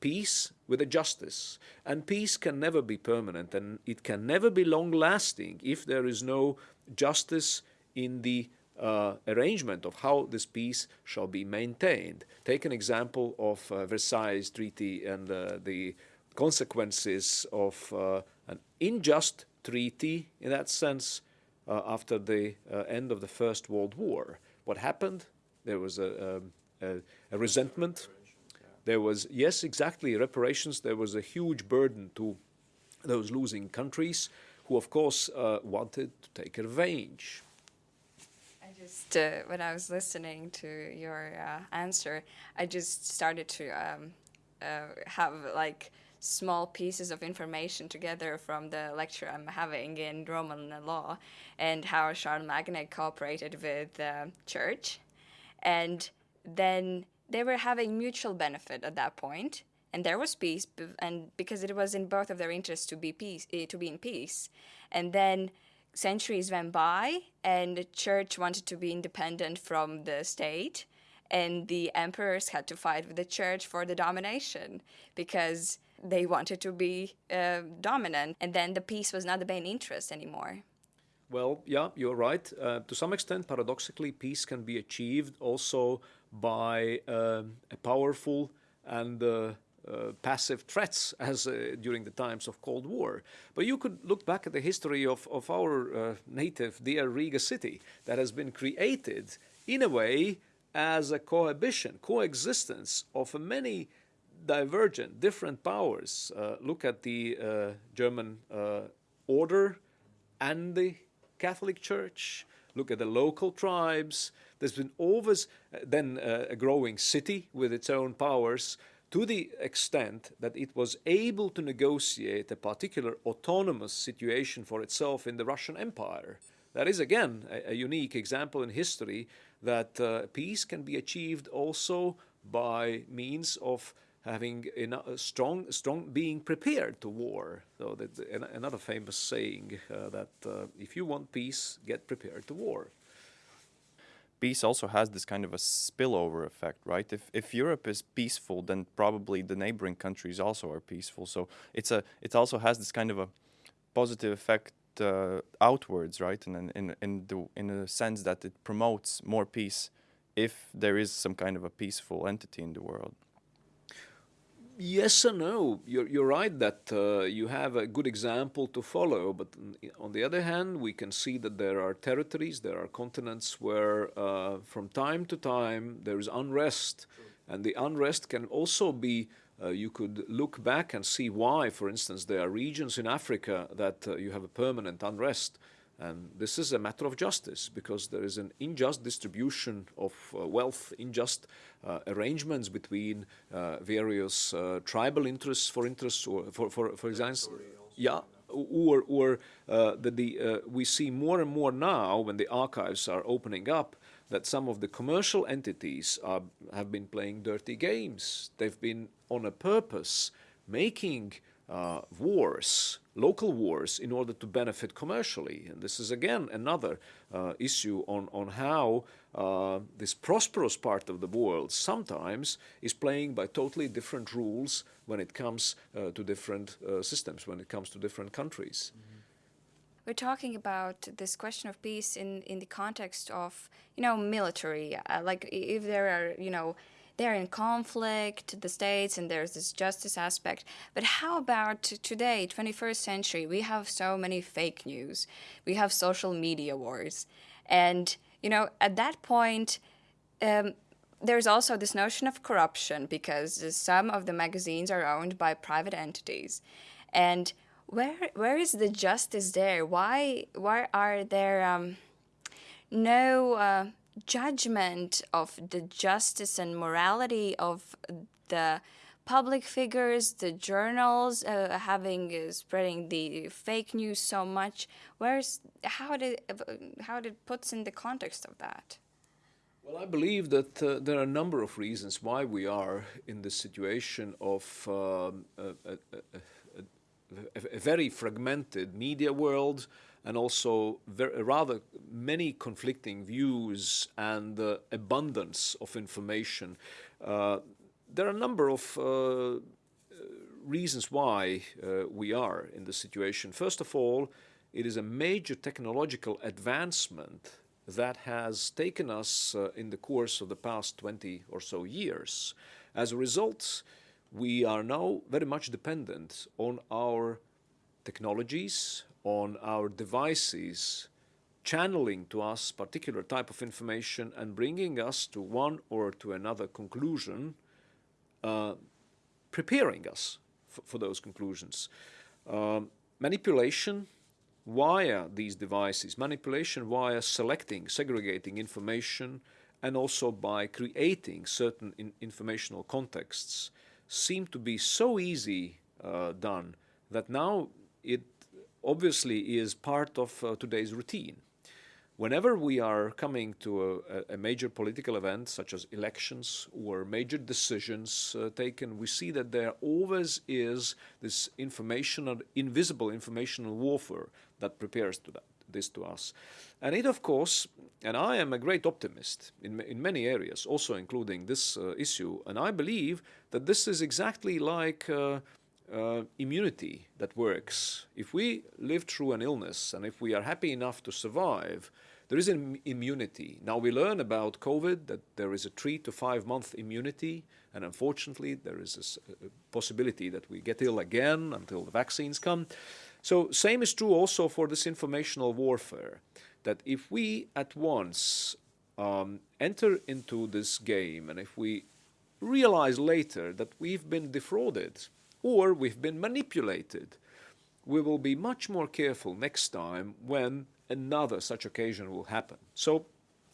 peace with a justice. And peace can never be permanent and it can never be long lasting if there is no justice in the uh, arrangement of how this peace shall be maintained. Take an example of uh, Versailles Treaty and uh, the consequences of uh, an unjust treaty in that sense uh, after the uh, end of the First World War. What happened? There was a, um, a, a resentment. There was, yes, exactly, reparations. There was a huge burden to those losing countries who, of course, wanted to take revenge just uh, when I was listening to your uh, answer, I just started to um, uh, have like small pieces of information together from the lecture I'm having in Roman law and how Charlemagne cooperated with the church, and then they were having mutual benefit at that point and there was peace and because it was in both of their interests to be peace eh, to be in peace. And then centuries went by and the church wanted to be independent from the state and the emperors had to fight with the church for the domination because they wanted to be uh, dominant and then the peace was not the main interest anymore. Well yeah you're right. Uh, to some extent paradoxically peace can be achieved also by uh, a powerful and uh, passive threats as uh, during the times of Cold War. But you could look back at the history of, of our uh, native dear Riga city that has been created in a way as a cohabitation, coexistence of many divergent, different powers. Uh, look at the uh, German order and the Catholic Church. Look at the local tribes. There's been always then a growing city with its own powers to the extent that it was able to negotiate a particular autonomous situation for itself in the Russian Empire. That is, again, a, a unique example in history that uh, peace can be achieved also by means of having a strong, strong being prepared to war. So another famous saying uh, that uh, if you want peace, get prepared to war peace also has this kind of a spillover effect, right? If if Europe is peaceful, then probably the neighboring countries also are peaceful. So it's a it also has this kind of a positive effect uh, outwards, right? And in in the in a sense that it promotes more peace if there is some kind of a peaceful entity in the world. Yes and no. You're, you're right that uh, you have a good example to follow, but on the other hand, we can see that there are territories, there are continents where uh, from time to time there is unrest. And the unrest can also be, uh, you could look back and see why, for instance, there are regions in Africa that uh, you have a permanent unrest. And this is a matter of justice because there is an unjust distribution of uh, wealth, unjust uh, arrangements between uh, various uh, tribal interests for interests or for, for, for example, yeah, or, or uh, that the, uh, we see more and more now when the archives are opening up that some of the commercial entities are, have been playing dirty games. They've been on a purpose making uh, wars, local wars, in order to benefit commercially. And this is again another uh, issue on, on how uh, this prosperous part of the world sometimes is playing by totally different rules when it comes uh, to different uh, systems, when it comes to different countries. Mm -hmm. We're talking about this question of peace in, in the context of, you know, military. Uh, like if there are, you know, they're in conflict, the states, and there's this justice aspect. But how about today, 21st century? We have so many fake news. We have social media wars. And, you know, at that point, um, there's also this notion of corruption because some of the magazines are owned by private entities. And where where is the justice there? Why why are there um, no uh, judgment of the justice and morality of the public figures, the journals uh, having uh, spreading the fake news so much. Where's how did how did puts in the context of that? Well, I believe that uh, there are a number of reasons why we are in this situation of um, a, a, a, a, very fragmented media world, and also very, rather many conflicting views and uh, abundance of information. Uh, there are a number of uh, reasons why uh, we are in this situation. First of all, it is a major technological advancement that has taken us uh, in the course of the past 20 or so years. As a result, we are now very much dependent on our technologies, on our devices, channeling to us particular type of information and bringing us to one or to another conclusion, uh, preparing us for those conclusions. Um, manipulation via these devices, manipulation via selecting, segregating information, and also by creating certain in informational contexts seem to be so easy uh, done that now it obviously is part of uh, today's routine. Whenever we are coming to a, a, major political event, such as elections or major decisions uh, taken, we see that there always is this informational, invisible informational warfare that prepares to that, this to us. And it, of course, and I am a great optimist in, in many areas, also including this uh, issue, and I believe that this is exactly like uh, immunity that works. If we live through an illness and if we are happy enough to survive, there is an immunity. Now we learn about COVID that there is a three to five month immunity, and unfortunately there is a, a possibility that we get ill again until the vaccines come. So same is true also for this informational warfare, that if we at once um, enter into this game and if we realize later that we've been defrauded or we've been manipulated, we will be much more careful next time when another such occasion will happen. So,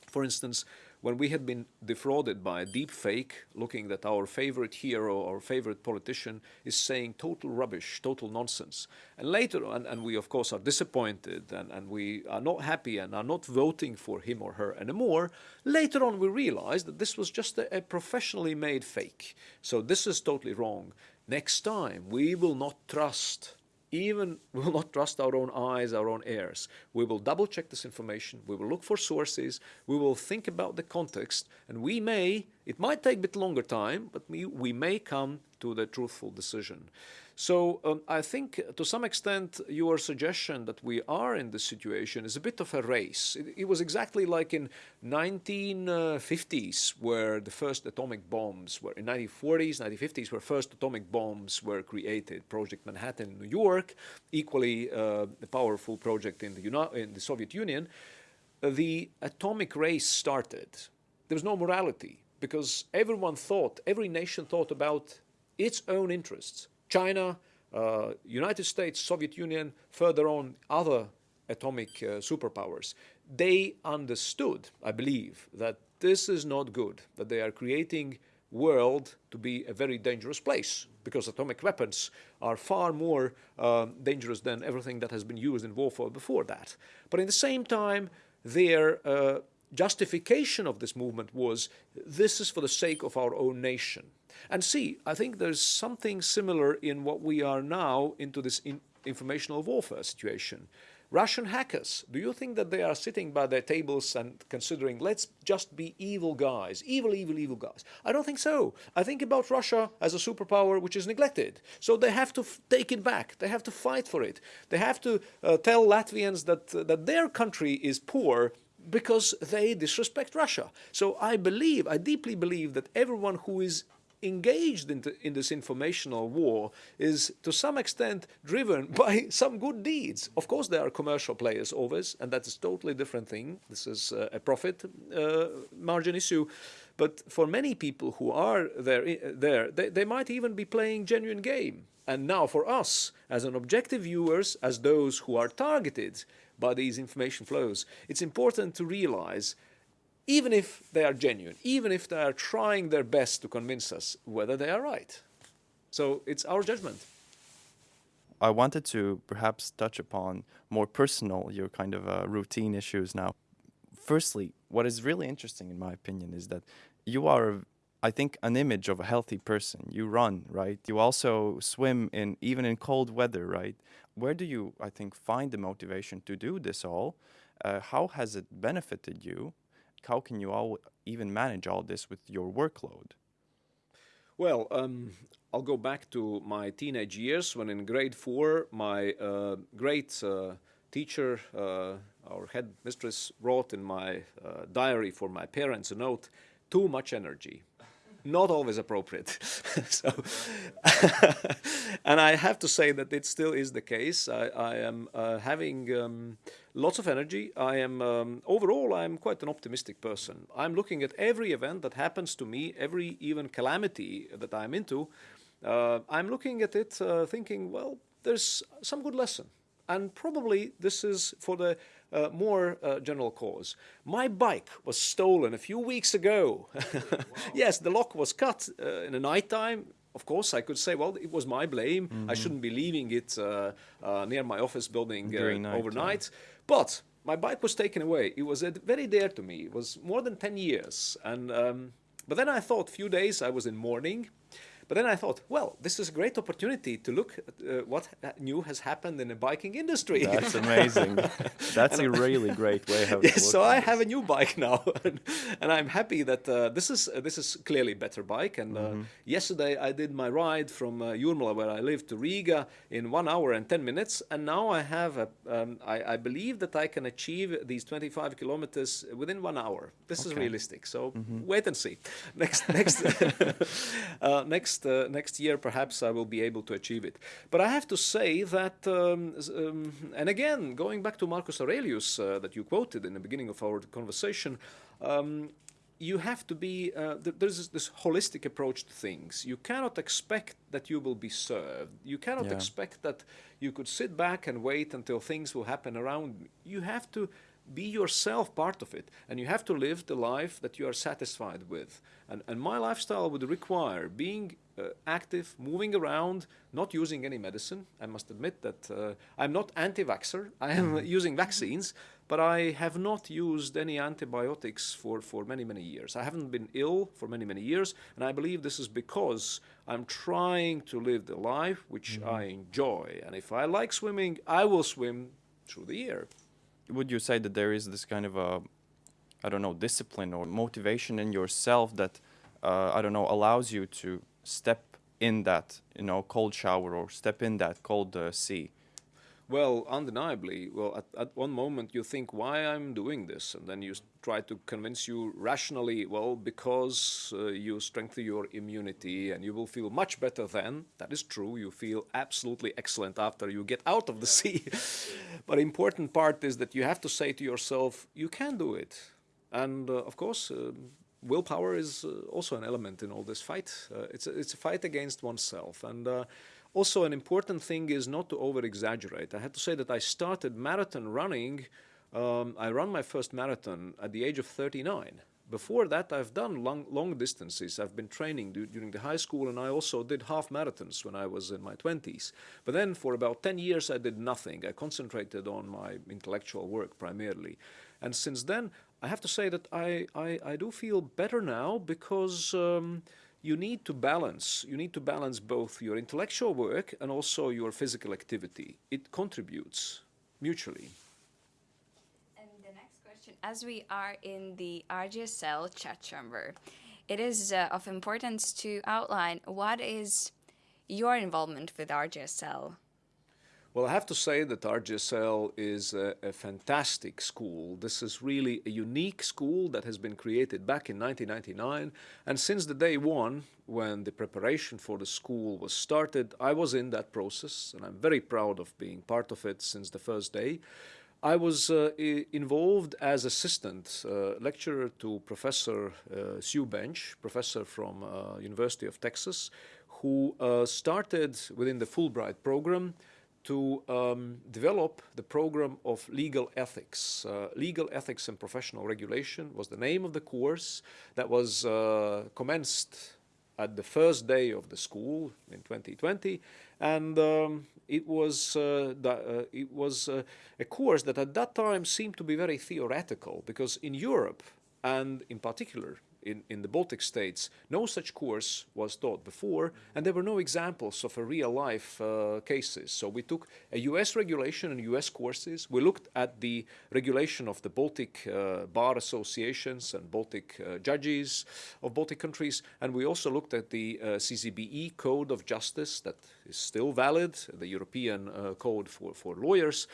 for instance, when we had been defrauded by a deep fake, looking that our favorite hero, or favorite politician is saying total rubbish, total nonsense. And later on, and we of course are disappointed and, and we are not happy and are not voting for him or her anymore, later on we realize that this was just a, a professionally made fake. So this is totally wrong. Next time, we will not trust even we will not trust our own eyes, our own ears. We will double check this information, we will look for sources, we will think about the context, and we may, it might take a bit longer time, but we, we may come to the truthful decision. So um, I think to some extent your suggestion that we are in this situation is a bit of a race. It, it was exactly like in 1950s where the first atomic bombs were, in 1940s, 1950s where first atomic bombs were created. Project Manhattan in New York, equally uh, a powerful project in the, in the Soviet Union. Uh, the atomic race started. There was no morality because everyone thought, every nation thought about its own interests. China, uh, United States, Soviet Union, further on other atomic uh, superpowers, they understood, I believe, that this is not good, that they are creating world to be a very dangerous place because atomic weapons are far more uh, dangerous than everything that has been used in warfare before that. But in the same time, their uh, justification of this movement was this is for the sake of our own nation. And see, I think there's something similar in what we are now into this in informational warfare situation. Russian hackers, do you think that they are sitting by their tables and considering, let's just be evil guys, evil, evil, evil guys? I don't think so. I think about Russia as a superpower which is neglected. So they have to take it back. They have to fight for it. They have to uh, tell Latvians that, uh, that their country is poor because they disrespect Russia. So I believe, I deeply believe that everyone who is engaged in, in, this informational war is to some extent driven by some good deeds. Of course, there are commercial players always, and that's a totally different thing. This is uh, a profit uh, margin issue. But for many people who are there, there they, they might even be playing genuine game. And now for us, as an objective viewers, as those who are targeted by these information flows, it's important to realize even if they are genuine, even if they are trying their best to convince us whether they are right. So it's our judgment. I wanted to perhaps touch upon more personal, your kind of uh, routine issues now. Firstly, what is really interesting, in my opinion, is that you are, I think, an image of a healthy person. You run, right? You also swim in even in cold weather, right? Where do you, I think, find the motivation to do this all? Uh, how has it benefited you? How can you all even manage all this with your workload? Well, um, I'll go back to my teenage years when in grade four, my uh, great uh, teacher, uh, our head mistress, wrote in my uh, diary for my parents a note too much energy. Not always appropriate. so, and I have to say that it still is the case. I, I am uh, having um, lots of energy. I am um, overall I'm quite an optimistic person. I'm looking at every event that happens to me, every even calamity that I'm into, uh, I'm looking at it uh, thinking, well, there's some good lesson. And probably this is for the uh, more uh, general cause. My bike was stolen a few weeks ago. yes, the lock was cut uh, in the night time. Of course, I could say, well, it was my blame. Mm -hmm. I mm-hmm. shouldn't be leaving it uh, near my office building night, overnight. But my bike was taken away. It was very dear to me. It was more than 10 years. And um, but then I thought, few days I was in mourning. But then I thought, well, this is a great opportunity to look at uh, what new has happened in the biking industry. That's amazing. That's a really great way of. Yes, so I have a new bike now, and, and I'm happy that uh, this is uh, this is clearly better bike. And mm -hmm. yesterday I did my ride from uh, Jurmala, where I live, to Riga in one hour and ten minutes, and now I have a. Um, I, I believe that I can achieve these 25 kilometers within one hour. This okay. is realistic. So mm -hmm. wait and see. Next next uh, next next uh, next year perhaps I will be able to achieve it. But I have to say that, um, um, and again, going back to Marcus Aurelius uh, that you quoted in the beginning of our conversation, um, you have to be, uh, th there's this, this, holistic approach to things. You cannot expect that you will be served. You cannot yeah. expect that you could sit back and wait until things will happen around. You have to be yourself part of it and you have to live the life that you are satisfied with. And, and my lifestyle would require being uh, active moving around not using any medicine. I must admit that uh, i'm not anti-vaxxer. I am mm-hmm. using vaccines but i have not used any antibiotics for, for many many years. I haven't been ill for many many years and i believe this is because i'm trying to live the life which mm -hmm. i enjoy. And if i like swimming i will swim through the year would you say that there is this kind of a, I don't know, discipline or motivation in yourself that, uh, I don't know, allows you to step in that, you know, cold shower or step in that cold uh, sea? Well, undeniably. Well, at, at one moment you think, why I'm doing this? And then you try to convince you rationally, well, because uh, you strengthen your immunity and you will feel much better then. That is true. You feel absolutely excellent after you get out of the sea. but important part is that you have to say to yourself, you can do it. And uh, of course, uh, willpower is uh, also an element in all this fight. Uh, it's, a, it's a fight against oneself. And uh, also, an important thing is not to over exaggerate. I have to say that I started marathon running. Um, I ran my first marathon at the age of 39. Before that, I've done long, long distances. I've been training during the high school, and I also did half marathons when I was in my 20s. But then, for about 10 years, I did nothing. I concentrated on my intellectual work primarily. And since then, I have to say that I, I, I do feel better now because. Um, you need to balance. You need to balance both your intellectual work and also your physical activity. It contributes mutually. And the next question, as we are in the RGSL chat chamber, it is uh, of importance to outline what is your involvement with RGSL. Well, I have to say that RGSL is a, a, fantastic school. This is really a unique school that has been created back in 1999. And since the day one, when the preparation for the school was started, I was in that process, and I'm very proud of being part of it since the first day. I was uh, involved as assistant uh, lecturer to Professor uh, Sue Bench, professor from uh, University of Texas, who uh, started within the Fulbright program to um, develop the program of legal ethics. Uh, legal ethics and professional regulation was the name of the course that was uh, commenced at the first day of the school in 2020 and um, it was uh, uh it was uh, a course that at that time seemed to be very theoretical because in Europe and in particular in, in the Baltic states, no such course was taught before, and there were no examples of a real life uh, cases. So we took a US regulation and US courses. We looked at the regulation of the Baltic uh, bar associations and Baltic uh, judges of Baltic countries, and we also looked at the uh, CCBE Code of Justice that is still valid, the European uh, code for, for lawyers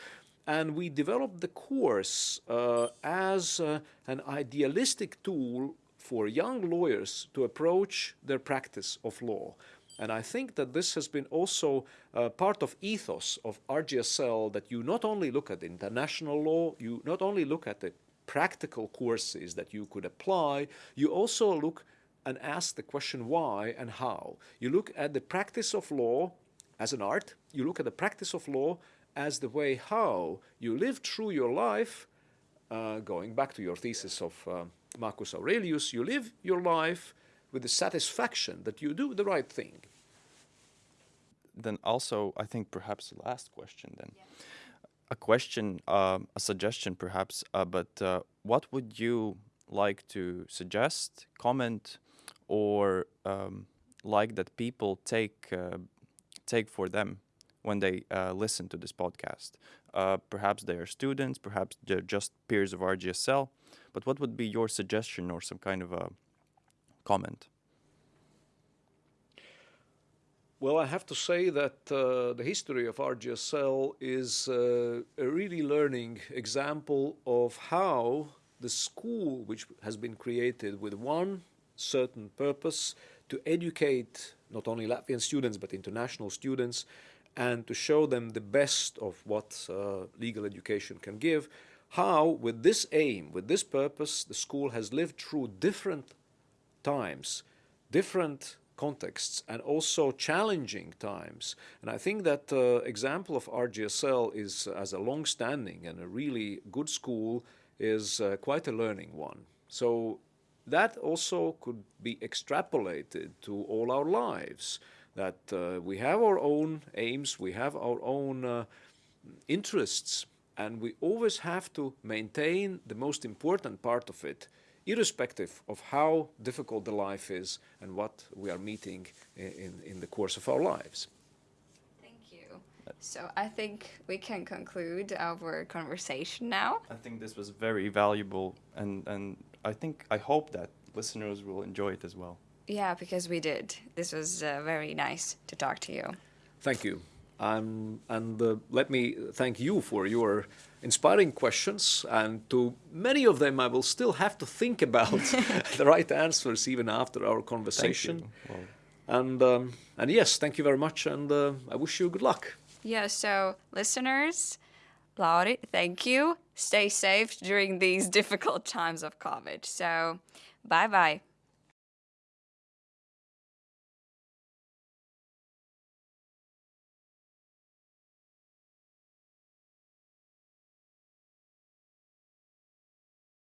and we developed the course uh, as uh, an idealistic tool for young lawyers to approach their practice of law. And I think that this has been also uh, part of ethos of RGSL that you not only look at international law, you not only look at the practical courses that you could apply, you also look and ask the question why and how. You look at the practice of law as an art, you look at the practice of law as the way how you live through your life, uh, going back to your thesis of uh, Marcus Aurelius, you live your life with the satisfaction that you do the right thing. Then also, I think perhaps the last question then. A question, um, a suggestion perhaps, uh, but uh, what would you like to suggest, comment, or um, like that people take uh, take for them when they uh, listen to this podcast. Uh, perhaps they are students, perhaps they're just peers of RGSL. But what would be your suggestion or some kind of a comment? Well, I have to say that uh, the history of RGSL is uh, a really learning example of how the school, which has been created with one certain purpose to educate not only Latvian students but international students and to show them the best of what uh, legal education can give, how, with this aim, with this purpose, the school has lived through different times, different contexts, and also challenging times. And I think that uh, example of RGSL is, as a long-standing and a really good school, is uh, quite a learning one. So that also could be extrapolated to all our lives that uh, we have our own aims, we have our own uh, interests, and we always have to maintain the most important part of it, irrespective of how difficult the life is and what we are meeting in, in the course of our lives. Thank you. So I think we can conclude our conversation now. I think this was very valuable, and, and I think, I hope that listeners will enjoy it as well. Yeah, because we did. This was uh, very nice to talk to you. Thank you. Um, and uh, let me thank you for your inspiring questions. And to many of them, I will still have to think about the right answers even after our conversation. Well, And um, and yes, thank you very much, and uh, I wish you good luck. Yeah, so listeners, Lauri, thank you. Stay safe during these difficult times of COVID. So, bye bye.